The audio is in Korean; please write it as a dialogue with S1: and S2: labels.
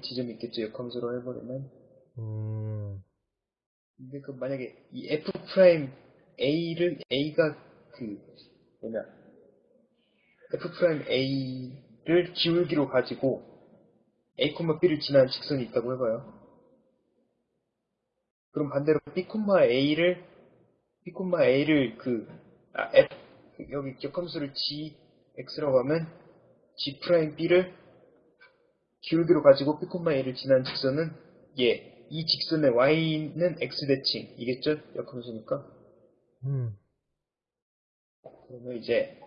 S1: 지점이 있겠죠. 역함수로 해버리면.
S2: 음,
S1: 근데 그 만약에 이 f 프라임 a를 a가 그 뭐냐 f 프라임 a를 기울기로 가지고 a, b를 지나는 직선이 있다고 해봐요. 그럼 반대로 b, a를 b, a를 그 아, f 여기 역함수를 g x라고 하면 g 프라임 b를 기울기로 가지고 b, a를 지나는 직선은 얘. 이 직선의 y는 x 대칭이겠죠? 역함수니까.
S2: 음,
S1: 그러면 이제